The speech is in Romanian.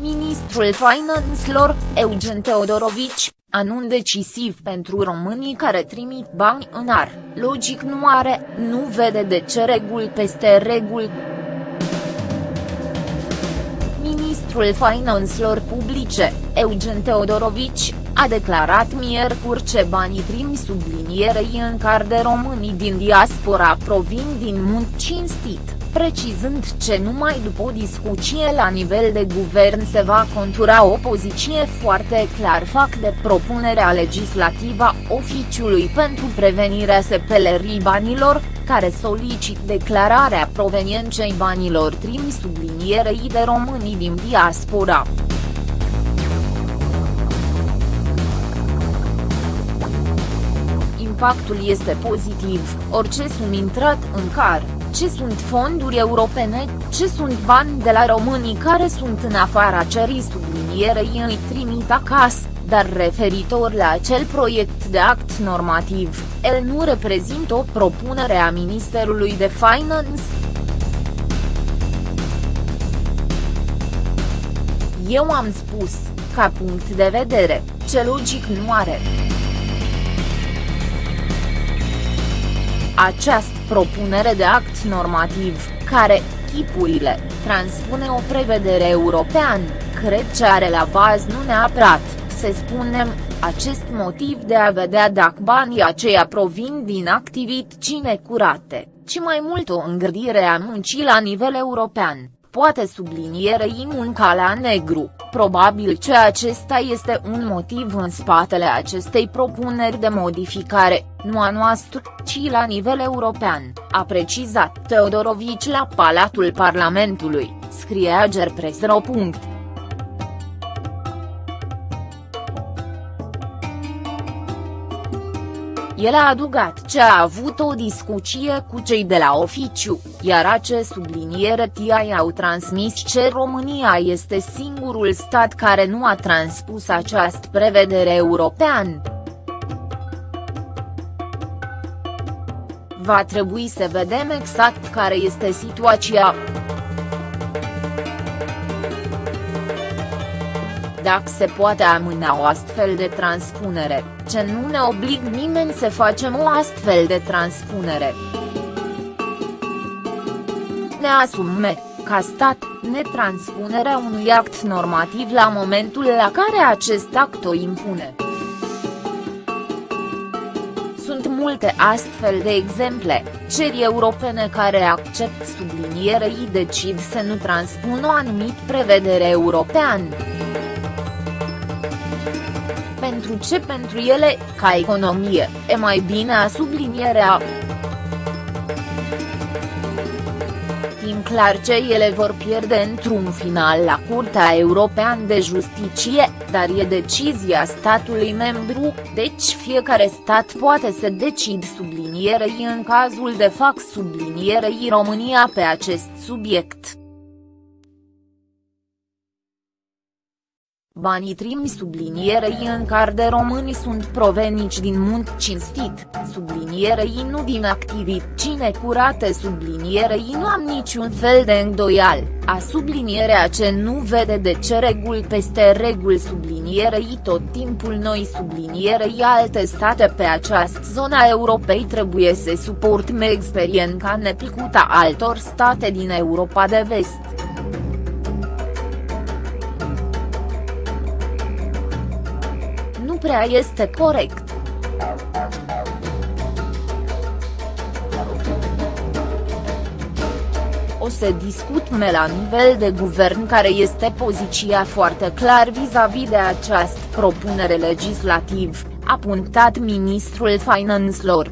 Ministrul Finanțelor, Eugen Teodorovici, anun decisiv pentru românii care trimit bani în ar, logic nu are, nu vede de ce reguli peste reguli. Ministrul Finanțelor Publice, Eugen Teodorovici, a declarat miercuri ce banii trimi sublinierei în car de românii din diaspora provin din mult cinstit precizând ce numai după o discuție la nivel de guvern se va contura o poziție foarte clar fac de propunerea legislativă oficiului pentru prevenirea sepelerii banilor, care solicit declararea provenienței banilor trimi sublinierei de românii din diaspora. Impactul este pozitiv, orice sunt intrat în car ce sunt fonduri europene, ce sunt bani de la românii care sunt în afara cerii sublinierei îi trimit acasă, dar referitor la acel proiect de act normativ, el nu reprezintă o propunere a Ministerului de Finance. Eu am spus, ca punct de vedere, ce logic nu are. Această propunere de act normativ, care, chipurile, transpune o prevedere european, cred ce are la bază nu neapărat, să spunem, acest motiv de a vedea dacă banii aceia provin din activități necurate, ci mai mult o îngredire a muncii la nivel european poate sublinierei munca la negru, probabil ce acesta este un motiv în spatele acestei propuneri de modificare, nu a noastră, ci la nivel european, a precizat Teodorovici la Palatul Parlamentului, scrie Agerpresro. El a adugat ce a avut o discuție cu cei de la oficiu, iar acest subliniere TI au transmis ce România este singurul stat care nu a transpus această prevedere european. Va trebui să vedem exact care este situația. Dacă se poate amâna o astfel de transpunere, ce nu ne oblig nimeni să facem o astfel de transpunere. Ne asume, ca stat, netranspunerea unui act normativ la momentul la care acest act o impune. Sunt multe astfel de exemple, ceri europene care accept sublinierei decid să nu transpună o anumit prevedere europeană pentru ce pentru ele, ca economie, e mai bine a sublinierea. Timp clar ce ele vor pierde într-un final la Curtea Europeană de Justiție, dar e decizia statului membru, deci fiecare stat poate să decid sublinierei în cazul de fac sublinierei România pe acest subiect. Banii trimi sublinierei în car de români sunt proveniți din munt cinstit, sublinierei nu din activități necurate sublinierei nu am niciun fel de îndoial, a sublinierea ce nu vede de ce reguli peste reguli sublinierei tot timpul noi sublinierei alte state pe această zona Europei trebuie să suportăm experiența neplăcută altor state din Europa de vest. Prea este corect. O să discutăm la nivel de guvern care este poziția foarte clar vis-a-vis -vis de această propunere legislativ, a punctat ministrul finanțelor.